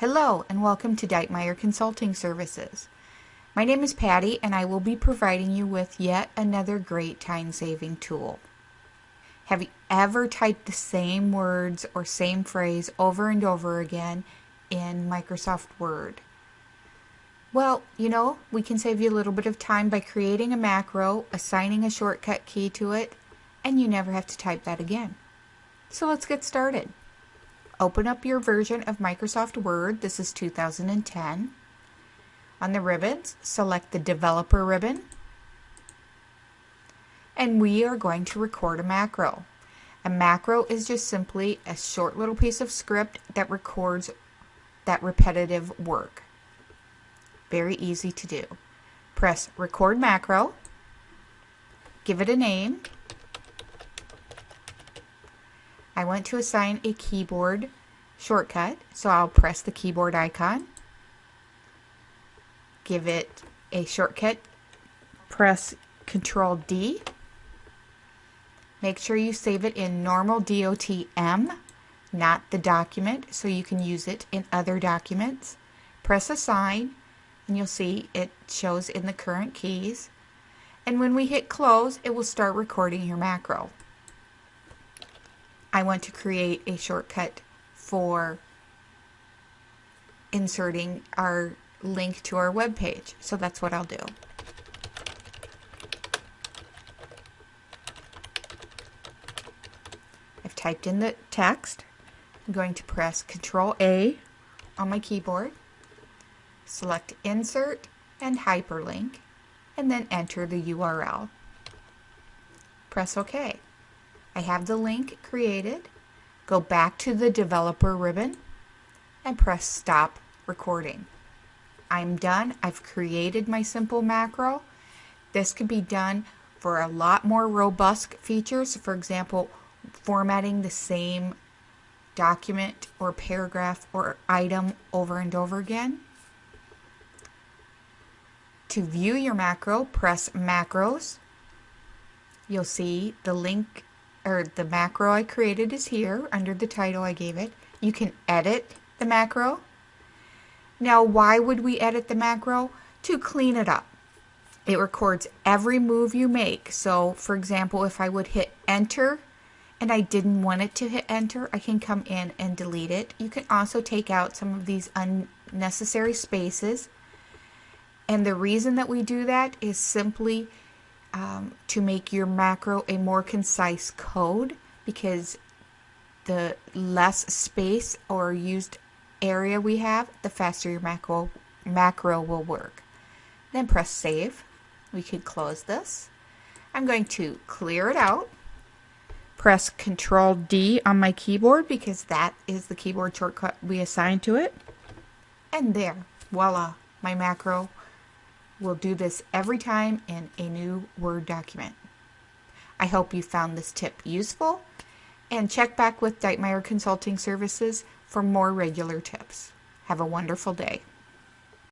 Hello and welcome to Deitmeyer Consulting Services. My name is Patty and I will be providing you with yet another great time-saving tool. Have you ever typed the same words or same phrase over and over again in Microsoft Word? Well, you know, we can save you a little bit of time by creating a macro, assigning a shortcut key to it, and you never have to type that again. So let's get started. Open up your version of Microsoft Word. This is 2010. On the ribbons, select the Developer ribbon. And we are going to record a macro. A macro is just simply a short little piece of script that records that repetitive work. Very easy to do. Press Record Macro. Give it a name. I want to assign a keyboard shortcut, so I'll press the keyboard icon. Give it a shortcut. Press Control D. Make sure you save it in normal DOTM, not the document, so you can use it in other documents. Press Assign, and you'll see it shows in the current keys. And when we hit close, it will start recording your macro. I want to create a shortcut for inserting our link to our web page. So that's what I'll do. I've typed in the text. I'm going to press Control A on my keyboard, select Insert and Hyperlink, and then enter the URL. Press OK. I have the link created. Go back to the developer ribbon and press stop recording. I'm done. I've created my simple macro. This can be done for a lot more robust features. For example, formatting the same document or paragraph or item over and over again. To view your macro, press Macros. You'll see the link or the macro I created is here under the title I gave it. You can edit the macro. Now, why would we edit the macro? To clean it up. It records every move you make. So, for example, if I would hit enter and I didn't want it to hit enter, I can come in and delete it. You can also take out some of these unnecessary spaces. And the reason that we do that is simply um, to make your macro a more concise code because the less space or used area we have, the faster your macro, macro will work. Then press save. We can close this. I'm going to clear it out. Press Control D on my keyboard because that is the keyboard shortcut we assigned to it. And there, voila, my macro We'll do this every time in a new Word document. I hope you found this tip useful and check back with Deitmeyer Consulting Services for more regular tips. Have a wonderful day.